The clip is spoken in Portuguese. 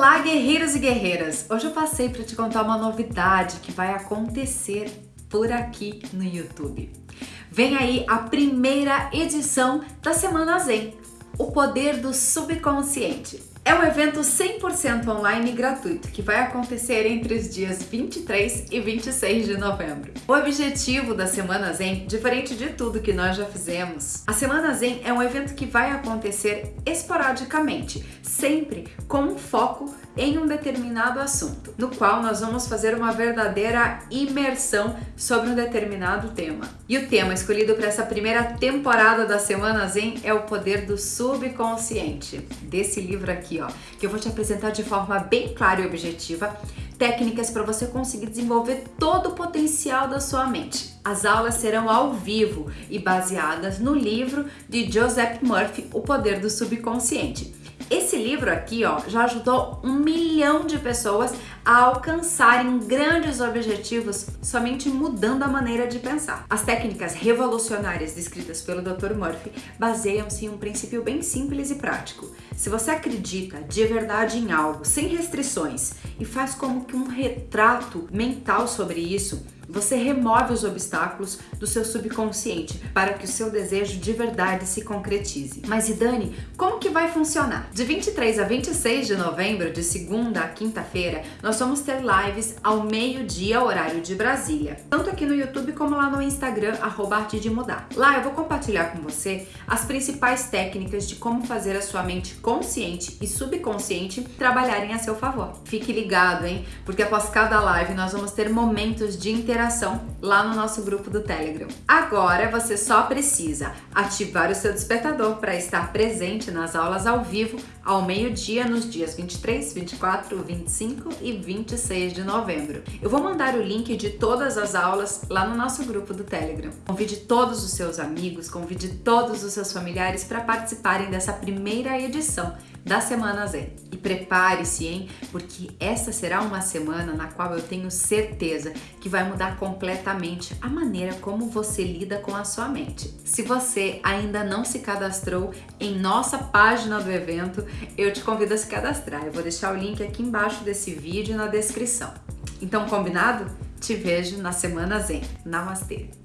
Olá, guerreiros e guerreiras! Hoje eu passei para te contar uma novidade que vai acontecer por aqui no YouTube. Vem aí a primeira edição da Semana Zen, o poder do subconsciente. É um evento 100% online e gratuito que vai acontecer entre os dias 23 e 26 de novembro. O objetivo da Semana Zen, diferente de tudo que nós já fizemos, a Semana Zen é um evento que vai acontecer esporadicamente, sempre com um foco em um determinado assunto, no qual nós vamos fazer uma verdadeira imersão sobre um determinado tema. E o tema escolhido para essa primeira temporada da Semana Zen é o poder do subconsciente, desse livro aqui, ó, que eu vou te apresentar de forma bem clara e objetiva técnicas para você conseguir desenvolver todo o potencial da sua mente. As aulas serão ao vivo e baseadas no livro de Joseph Murphy, O Poder do Subconsciente. Esse livro aqui, ó, já ajudou um milhão de pessoas a alcançarem grandes objetivos somente mudando a maneira de pensar. As técnicas revolucionárias descritas pelo Dr. Murphy baseiam-se em um princípio bem simples e prático. Se você acredita de verdade em algo, sem restrições, e faz como que um retrato mental sobre isso, você remove os obstáculos do seu subconsciente para que o seu desejo de verdade se concretize. Mas e Dani, como que vai funcionar? De 23 a 26 de novembro, de segunda a quinta-feira, nós vamos ter lives ao meio-dia, horário de Brasília. Tanto aqui no YouTube como lá no Instagram, arroba Arte de Mudar. Lá eu vou compartilhar com você as principais técnicas de como fazer a sua mente consciente e subconsciente trabalharem a seu favor. Fique ligado, hein? Porque após cada live nós vamos ter momentos de interação interação lá no nosso grupo do Telegram. Agora você só precisa ativar o seu despertador para estar presente nas aulas ao vivo ao meio-dia nos dias 23, 24, 25 e 26 de novembro. Eu vou mandar o link de todas as aulas lá no nosso grupo do Telegram. Convide todos os seus amigos, convide todos os seus familiares para participarem dessa primeira edição da Semana Zen. E prepare-se, hein? Porque essa será uma semana na qual eu tenho certeza que vai mudar completamente a maneira como você lida com a sua mente. Se você ainda não se cadastrou em nossa página do evento, eu te convido a se cadastrar. Eu vou deixar o link aqui embaixo desse vídeo na descrição. Então, combinado? Te vejo na Semana Zen. Namastê!